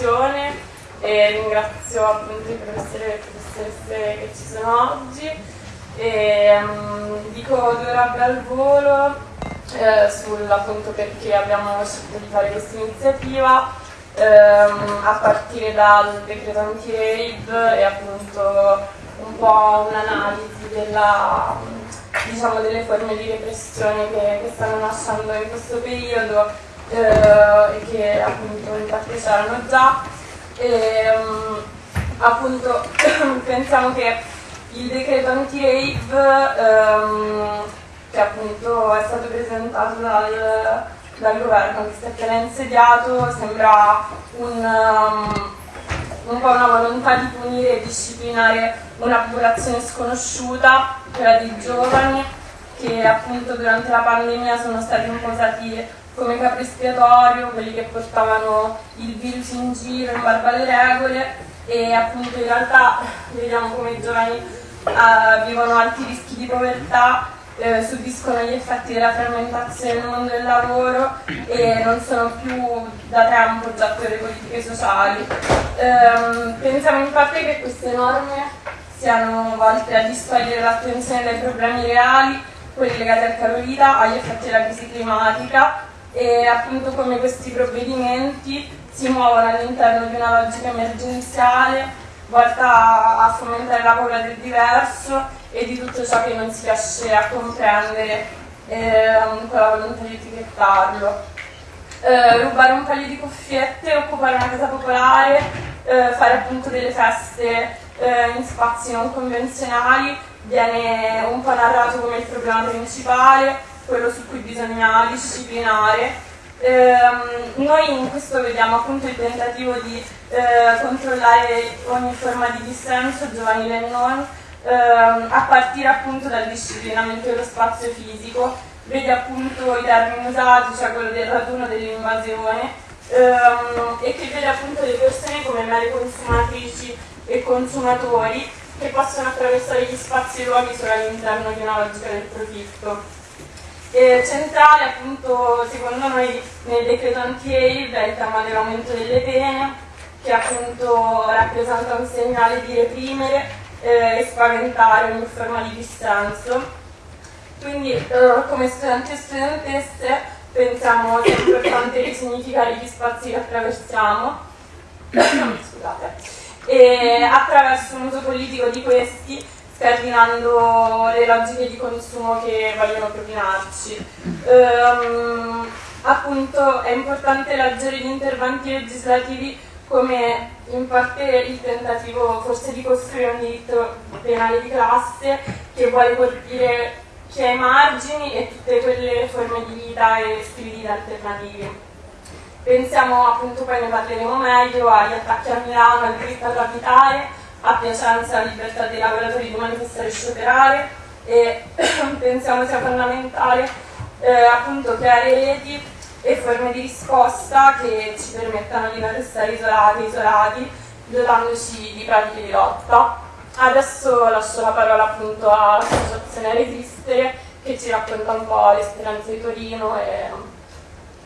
discussione e ringrazio appunto i professori e le professoresse che ci sono oggi. E, um, dico due robe al volo eh, sul appunto perché abbiamo scelto di fare questa iniziativa ehm, a partire dal decreto anti-raid e appunto un po' un'analisi diciamo, delle forme di repressione che, che stanno nascendo in questo periodo eh, e che appunto in parte c'erano già. E, um, appunto pensiamo che il decreto anti-rave um, che appunto è stato presentato dal, dal governo che si è appena insediato sembra un, um, un po' una volontà di punire e disciplinare una popolazione sconosciuta, quella dei giovani, che appunto durante la pandemia sono stati imposati come capo espiatorio, quelli che portavano il virus in giro in barba alle regole e appunto in realtà vediamo come i giovani uh, vivono alti rischi di povertà eh, subiscono gli effetti della frammentazione nel mondo del lavoro e non sono più da tempo oggetto delle politiche sociali. Eh, pensiamo in parte che queste norme siano volte a distogliere l'attenzione dai problemi reali, quelli legati al caro vita, agli effetti della crisi climatica e appunto come questi provvedimenti si muovono all'interno di una logica emergenziale volta a fomentare la paura del diverso e di tutto ciò che non si riesce a comprendere eh, con la volontà di etichettarlo. Eh, rubare un paio di cuffiette, occupare una casa popolare, eh, fare appunto delle feste eh, in spazi non convenzionali viene un po' narrato come il problema principale, quello su cui bisogna disciplinare. Eh, noi in questo vediamo appunto il tentativo di eh, controllare ogni forma di dissenso, giovanile e non, ehm, a partire appunto dal disciplinamento dello spazio fisico, vede appunto i termini usati, cioè quello del raduno dell'invasione, ehm, e che vede appunto le persone come mere consumatrici e consumatori che possono attraversare gli spazi e luoghi solo all'interno di una logica del profitto. E centrale appunto secondo noi nel decreto anti-aid è il tema dell'aumento delle pene che appunto rappresenta un segnale di reprimere eh, e spaventare ogni forma di dissenso. Quindi eh, come studenti e studentesse pensiamo sia importante risignificare gli spazi che attraversiamo E attraverso un uso politico di questi scardinando le logiche di consumo che vogliono propinarci. Um, appunto è importante leggere gli interventi legislativi come in parte il tentativo forse di costruire un diritto penale di classe che vuole colpire chi ha i margini e tutte quelle forme di vita e stili di vita alternativi. Pensiamo appunto, poi ne parleremo meglio, agli attacchi a Milano, al diritto a capitale, a Piacenza alla libertà dei lavoratori di manifestare e scioperare e pensiamo sia fondamentale eh, appunto creare reti e forme di risposta che ci permettano di non restare isolati, isolati, dotandoci di pratiche di lotta. Adesso lascio la parola appunto all'associazione Resistere che ci racconta un po' l'esperienza di Torino e